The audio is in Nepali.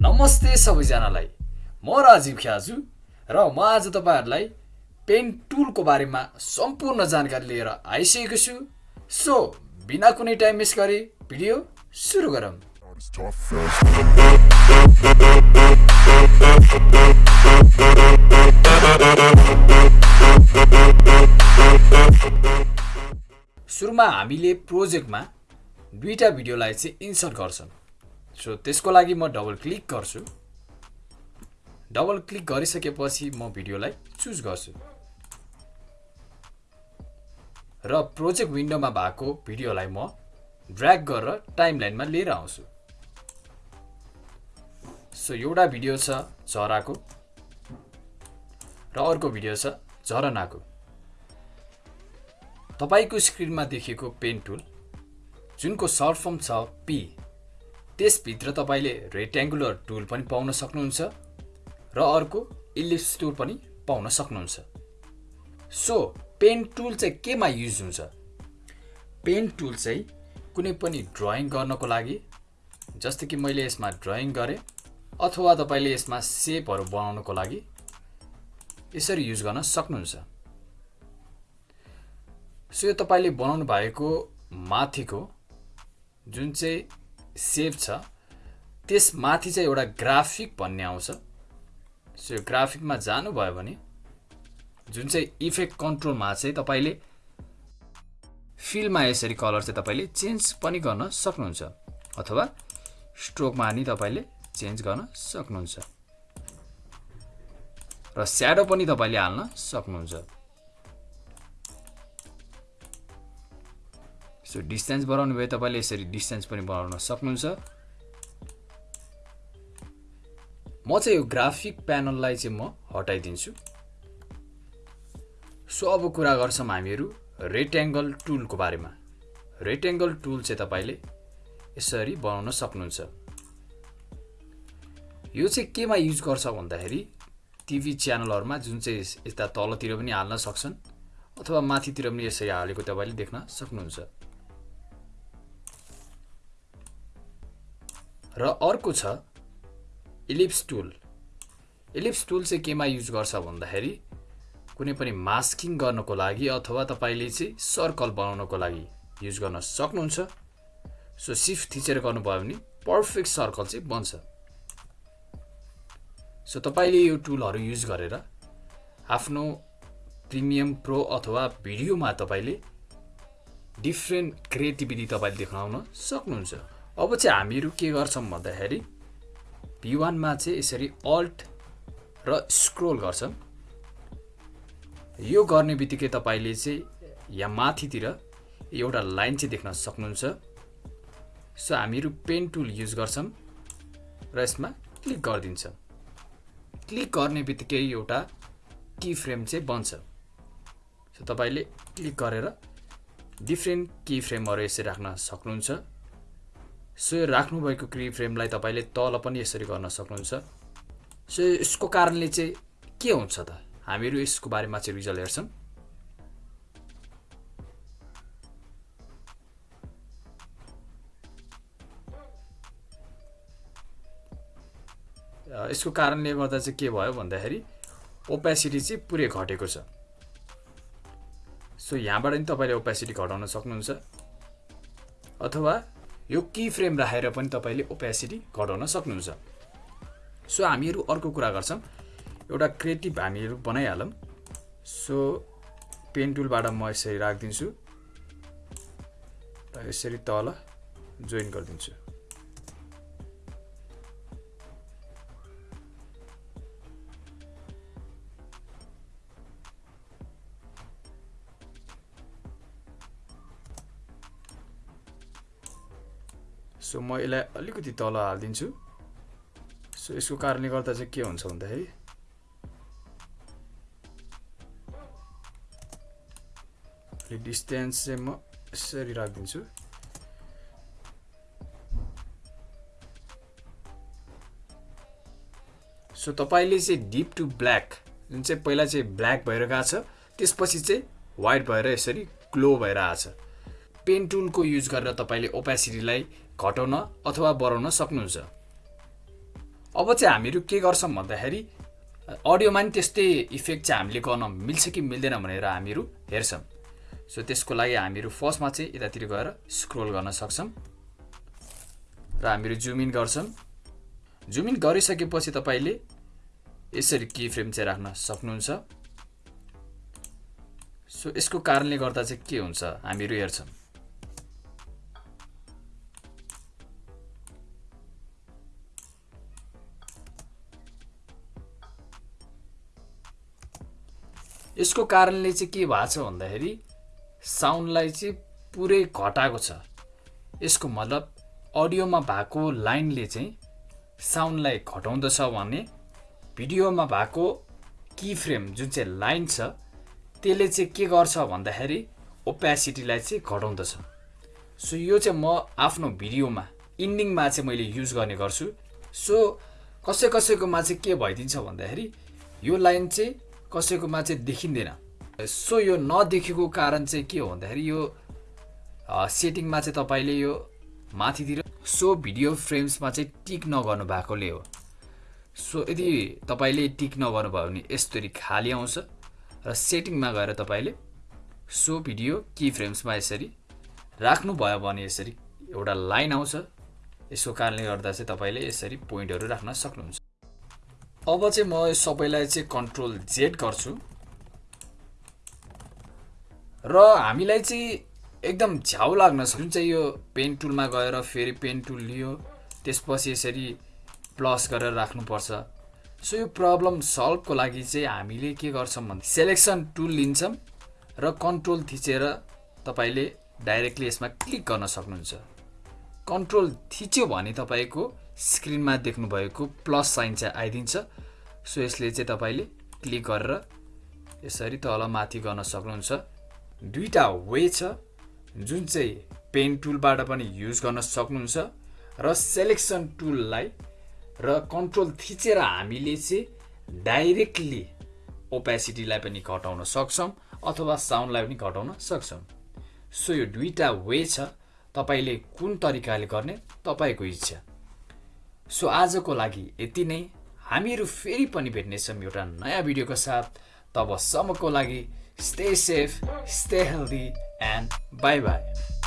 नमस्ते सबैजनालाई। म राजीव ख्याजु र म आज तपाईँहरूलाई पेन टुलको बारेमा सम्पूर्ण जानकारी लिएर आइसकेको छु। सो बिना कुनै टाइम वेस्ट गरे भिडियो सुरु गरौँ। सुरुमा हामीले प्रोजेक्टमा दुईवटा भिडियोलाई चाहिँ इन्सर्ट गर्छौँ। सो त्यसको लागि म डबल क्लिक गर्छु। डबल क्लिक गरिसकेपछि म भिडियोलाई चुज गर्छु। र प्रोजेक्ट विन्डोमा भएको भिडियोलाई म ड्र्याग गरेर टाइमलाइनमा लिएर आउँछु। सो एउटा भिडियो छ चराको र अर्को भिडियो छ झरनाको। तपाईँको स्क्रिनमा देखेको पेन टुल जुनको सर्ट फर्म छ पी त्यसभित्र तपाईँले रेक्ट्याङ्गुलर टुल पनि पाउन सक्नुहुन्छ र अर्को इलिप्स टुल पनि पाउन सक्नुहुन्छ। सो पेन टुल चाहिँ केमा युज हुन्छ? पेन टुल चाहिँ कुनै पनि ड्रइङ गर्नको लागि जस्तै कि मैले यसमा ड्रइङ गरेँ अथवा तपाईँले यसमा सेपहरू बनाउनको लागि यसरी युज गर्न सक्नुहुन्छ। सो यो तपाईँले बनाउनु भएको माथिको जुन चाहिँ सेभ छ। त्यसमाथि चाहिँ एउटा ग्राफिक भन्ने आउँछ। सो यो ग्राफिकमा जानुभयो भने जुन चाहिँ इफेक्ट कन्ट्रोलमा चाहिँ तपाईँले फिलमा यसरी कलर चाहिँ तपाईँले चेन्ज पनि गर्न सक्नुहुन्छ। अथवा स्ट्रोकमा नि तपाईँले चेन्ज गर्न सक्नुहुन्छ। र स्याडो पनि तपाईँले हाल्न सक्नुहुन्छ। सो डिस्टेन्स बढाउनु भयो तपाईँले यसरी डिस्टेन्स पनि बढाउन सक्नुहुन्छ। म चाहिँ यो ग्राफिक प्यानललाई चाहिँ म हटाइदिन्छु। सो अब कुरा गर्छौँ हामीहरू रेक्ट्याङ्गल टुलको बारेमा। रेक्ट्याङ्गल टुल चाहिँ तपाईँले यसरी बनाउन सक्नुहुन्छ। यो चाहिँ केमा युज गर्छ भन्दाखेरि टिभी च्यानलहरूमा जुन चाहिँ यता तलतिर पनि हाल्न सक्छन् अथवा माथितिर पनि यसरी हालेको तपाईँले देख्न सक्नुहुन्छ। र अर्को छ इलिप्स टुल इलिप्स टुल चाहिँ केमा युज गर्छ भन्दाखेरि कुनै पनि मास्किङ गर्नको लागि अथवा तपाईँले चाहिँ सर्कल बनाउनको लागि युज गर्न सक्नुहुन्छ। सो सिफ्ट थिचेर गर्नुभयो भने पर्फेक्ट सर्कल चाहिँ बन्छ। सो तपाईँले यो टुलहरू युज गरेर आफ्नो प्रिमियम प्रो अथवा भिडियोमा तपाईँले डिफ्रेन्ट क्रिएटिभिटी तपाईँले देखाउन सक्नुहुन्छ। अब चाहिँ हामीहरू के गर्छौँ भन्दाखेरि भी वानमा चाहिँ यसरी अल्ट र स्क्रोल गर्छौँ। यो गर्ने बित्तिकै तपाईँले चाहिँ यहाँ माथितिर एउटा लाइन चाहिँ देख्न सक्नुहुन्छ। सो हामीहरू पेन टुल युज गर्छौँ र यसमा क्लिक गरिदिन्छौँ। क्लिक गर्ने बित्तिकै एउटा की फ्रेम चाहिँ बन्छ। सो तपाईँले क्लिक गरेर डिफ्रेन्ट की फ्रेमहरू यसरी राख्न सक्नुहुन्छ। सो यो राख्नुभएको क्री फ्रेमलाई तपाईँले तल पनि यसरी गर्न सक्नुहुन्छ। सो यसको कारणले चाहिँ के हुन्छ त? हामीहरू यसको बारेमा चाहिँ रिजल्ट हेर्छौँ। यसको कारणले गर्दा चाहिँ के भयो भन्दाखेरि ओपेसिटी चाहिँ पुरै घटेको छ। सो यहाँबाट नि तपाईँले ओपेसिटी घटाउन सक्नुहुन्छ। अथवा यो की फ्रेम राखेर पनि तपाईँले ओपेसिटी घटाउन सक्नुहुन्छ। सो हामीहरू अर्को कुरा गर्छौँ। एउटा क्रिएटिभ हामीहरू बनाइहालौँ। सो पेन टुलबाट म यसरी राखिदिन्छु। र यसरी तल जोइन गरिदिन्छु। सो म यसलाई अलिकति तल हालिदिन्छु। सो यसको कारणले गर्दा चाहिँ के हुन्छ भन्दाखेरि डिस्टेन्स चाहिँ म यसरी राखिदिन्छु। सो तपाईँले चाहिँ डिप टु ब्ल्याक जुन चाहिँ पहिला चाहिँ ब्ल्याक भएर गएको छ त्यसपछि चाहिँ वाइट भएर यसरी ग्लो भएर आएको छ। पेन टुलको युज गरेर तपाईँले ओपेसिटीलाई घटाउन अथवा बढाउन सक्नुहुन्छ। अब चाहिँ हामीहरू के गर्छौँ भन्दाखेरि अडियोमा नि त्यस्तै इफेक्ट चाहिँ हामीले गर्न मिल्छ कि मिल्दैन भनेर हामीहरू हेर्छौँ। सो त्यसको लागि हामीहरू फर्स्टमा चाहिँ यतातिर गएर स्क्रोल गर्न सक्छौँ र हामीहरू जुम इन गर्छौँ। जुम इन गरिसकेपछि तपाईँले यसरी की फ्रेम चाहिँ राख्न सक्नुहुन्छ। सो यसको कारणले गर्दा चाहिँ के हुन्छ हामीहरू हेर्छौँ। यसको कारणले चाहिँ के भएको छ भन्दाखेरि साउन्डलाई चाहिँ पुरै घटाएको छ। यसको मतलब अडियोमा भएको लाइनले चाहिँ साउन्डलाई घटाउँदछ भने भिडियोमा भएको की फ्रेम जुन चाहिँ लाइन छ त्यसले चाहिँ के गर्छ भन्दाखेरि ओपेसिटीलाई चाहिँ घटाउँदछ। सो यो चाहिँ म आफ्नो भिडियोमा इन्डिङमा चाहिँ मैले युज गर्ने गर्छु। सो कसै कसैकोमा चाहिँ के भइदिन्छ भन्दाखेरि यो लाइन चाहिँ कसैकोमा चाहिँ देखिँदैन। सो यो नदेखेको कारण चाहिँ के हो भन्दाखेरि यो सेटिङमा चाहिँ तपाईँले यो माथितिर सो भिडियो फ्रेम्समा चाहिँ टिक नगर्नु भएकोले हो। सो यदि तपाईँले टिक नगर्नु भयो भने यस्तरी खाली आउँछ र सेटिङमा गएर तपाईँले सो भिडियो की फ्रेम्समा यसरी राख्नुभयो भने यसरी एउटा लाइन आउँछ। यसको कारणले गर्दा चाहिँ तपाईँले यसरी पोइन्टहरू राख्न सक्नुहुन्छ। अब चाहिँ म यो सबैलाई चाहिँ कन्ट्रोल जेड गर्छु। र हामीलाई चाहिँ एकदम झ्याउ लाग्न जुन चाहिँ यो पेन टुलमा गएर फेरि पेन टुल लियो त्यसपछि यसरी प्लस गरेर राख्नुपर्छ। सो यो प्रब्लम सल्भको लागि चाहिँ हामीले के गर्छौँ भने सेलेक्सन टुल लिन्छौँ र कन्ट्रोल थिचेर तपाईँले डाइरेक्टली यसमा क्लिक गर्न सक्नुहुन्छ। कन्ट्रोल थिच्यो भने तपाईँको स्क्रिनमा देख्नुभएको प्लस साइन चाहिँ आइदिन्छ। सो यसले चाहिँ तपाईँले क्लिक गरेर यसरी तल माथि गर्न सक्नुहुन्छ। दुईवटा वे छ जुन चाहिँ पेन टुलबाट पनि युज गर्न सक्नुहुन्छ र सेलेक्सन टुललाई र कन्ट्रोल थिचेर हामीले चाहिँ डाइरेक्टली ओपेसिटीलाई पनि घटाउन सक्छौँ अथवा साउन्डलाई पनि घटाउन सक्छौँ। सो यो दुईवटा वे छ तपाईँले कुन तरिकाले गर्ने तपाईँको इच्छा। सो आजको लागि यति नै। हामीहरू फेरि पनि भेट्नेछौँ एउटा नयाँ भिडियोको साथ। तबसम्मको लागि stay safe stay healthy and bye bye